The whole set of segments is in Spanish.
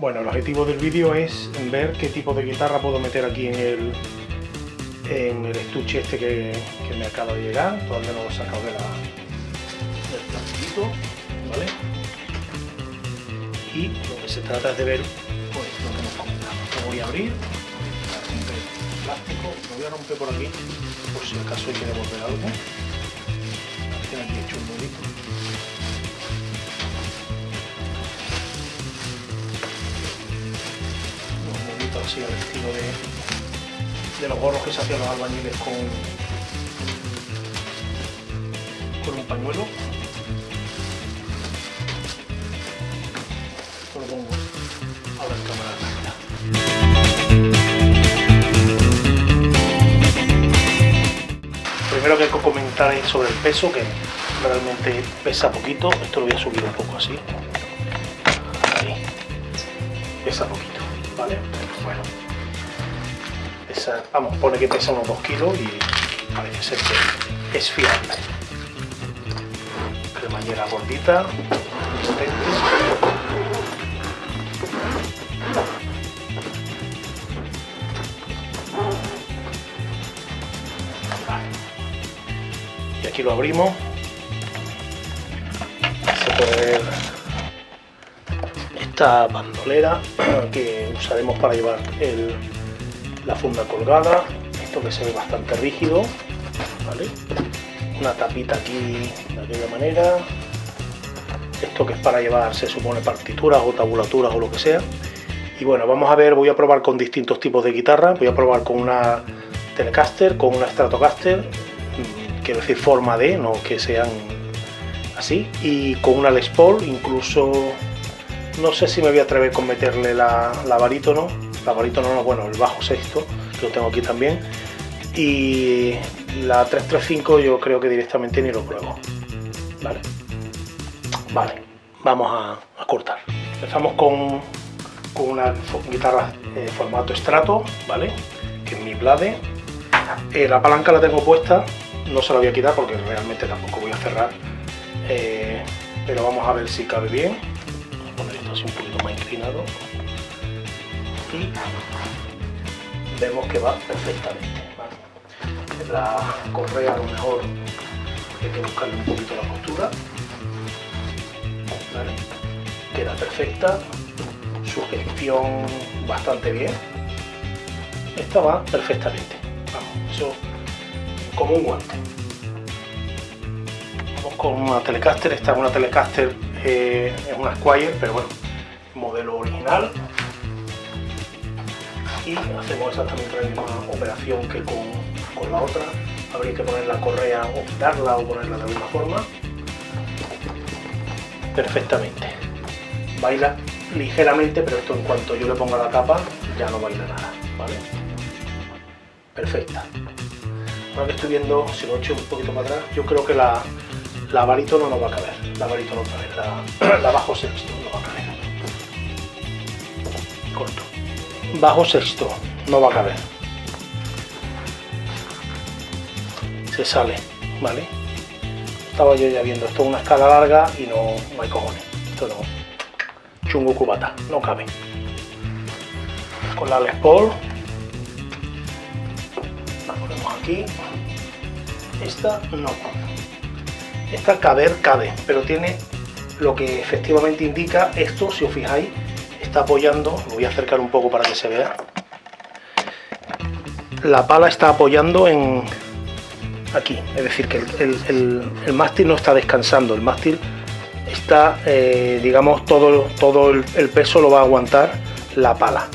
Bueno, el objetivo del vídeo es ver qué tipo de guitarra puedo meter aquí en el, en el estuche este que, me acaba de llegar. Todavía no lo he sacado de la, del plastiquito, ¿vale? Y lo que se trata es de ver pues, lo que hemos comentado. Lo voy a abrir, a romper el plástico, lo voy a romper por aquí, por si acaso hay que devolver algo. Así al estilo de, de los gorros que se hacían los albañiles con, con un pañuelo. Cámara Primero que comentar es sobre el peso, que realmente pesa poquito. Esto lo voy a subir un poco así. Ahí. Pesa poquito, ¿vale? bueno, vamos, pone que pesa unos 2 kilos y parece ser que es fiable. Cremallera gordita, Y aquí lo abrimos. Se puede ver esta bandolera que usaremos para llevar la funda colgada, esto que se ve bastante rígido, una tapita aquí de aquella manera, esto que es para llevar, se supone, partituras o tabulaturas o lo que sea. Y bueno, vamos a ver, voy a probar con distintos tipos de guitarra, voy a probar con una Telecaster, con una Stratocaster, mm, quiero decir forma de, no que sean así, y con una Les Paul, incluso no sé si me voy a atrever con meterle la, la barítono, la barítono no, bueno, el bajo sexto, que lo tengo aquí también, y la 335 yo creo que directamente ni lo pruebo, ¿vale? Vale, vamos a, cortar. Empezamos con, con una guitarra de formato estrato, ¿vale? Que es mi Blade. Eh, la palanca la tengo puesta, no se la voy a quitar porque realmente tampoco voy a cerrar, eh, pero vamos a ver si cabe bien así un poquito más inclinado y vemos que va perfectamente. La correa a lo mejor hay que buscarle un poquito la postura queda perfecta. Sugestión bastante bien. Esta va perfectamente. Vamos, eso como un guante. Vamos con una Telecaster, esta es una Telecaster eh, es una Squire, pero bueno, modelo original. Y hacemos exactamente la misma operación que con, la otra. Habría que poner la correa o quitarla o ponerla de alguna forma. Perfectamente. Baila ligeramente, pero esto en cuanto yo le ponga la tapa ya no baila nada, ¿vale? Perfecta. Ahora que estoy viendo, si lo echo un poquito para atrás, yo creo que la, la barítono no va a caber, la barítono otra vez, la, bajo sexto no va a caber. Bajo sexto, no va a caber. Se sale, ¿vale? Estaba yo ya viendo, esto es una escala larga y no, hay cojones. Esto no. Chungo cubata, no cabe. Con la Les Paul. La ponemos aquí. Esta no. Esta caber cabe, pero tiene lo que efectivamente indica esto, si os fijáis, está apoyando, lo voy a acercar un poco para que se vea. La pala está apoyando en aquí, es decir, que el, mástil no está descansando, el mástil está, eh, digamos, todo, todo el, peso lo va a aguantar la pala.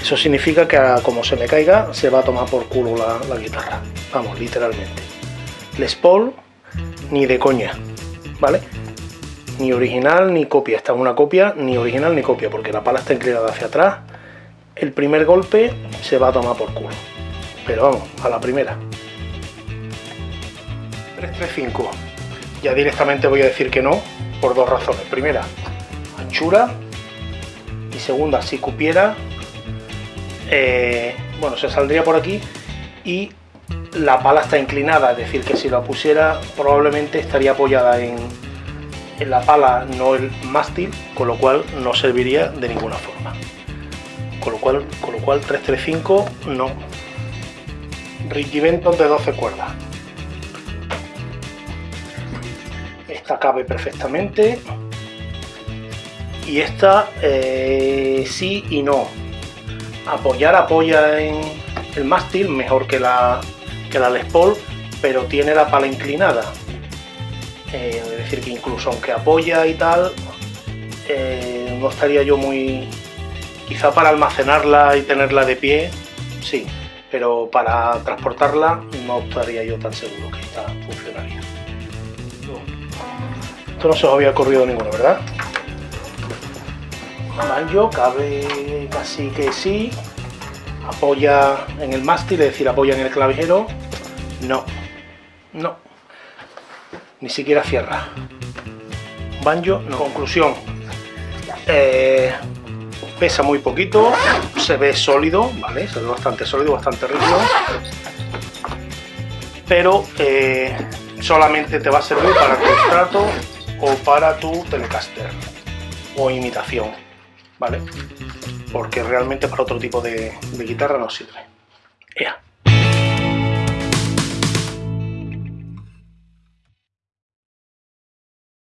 Eso significa que como se me caiga, se va a tomar por culo la, la guitarra. Vamos, literalmente. Les Paul ni de coña, ¿vale? Ni original ni copia, esta es una copia, ni original ni copia, porque la pala está inclinada hacia atrás. El primer golpe se va a tomar por culo. Pero vamos, a la primera. 335. Ya directamente voy a decir que no, por dos razones. Primera, anchura. Y segunda, si cupiera, eh, bueno, se saldría por aquí y la pala está inclinada, es decir, que si la pusiera probablemente estaría apoyada en, en la pala, no el mástil, con lo cual no serviría de ninguna forma. Con lo cual, con lo cual 335 no. Ricky Benton de 12 cuerdas. Esta cabe perfectamente. Y esta eh, sí y no. Apoyar apoya en el mástil mejor que la, que la Les Paul, pero tiene la pala inclinada. Eh, es decir, que incluso aunque apoya y tal, eh, no estaría yo muy... Quizá para almacenarla y tenerla de pie, sí, pero para transportarla no estaría yo tan seguro que esta funcionaría. Esto no se os había ocurrido ninguno, ¿verdad? Banjo cabe casi que sí, apoya en el mástil, es decir, apoya en el clavijero, no, no, ni siquiera cierra. Banjo, no. Conclusión, eh, pesa muy poquito, se ve sólido, ¿vale? Se ve bastante sólido, bastante rígido, pero eh, solamente te va a servir para tu estrato o para tu telecaster o imitación, ¿vale? Porque realmente para otro tipo de, guitarra no sirve. Ya.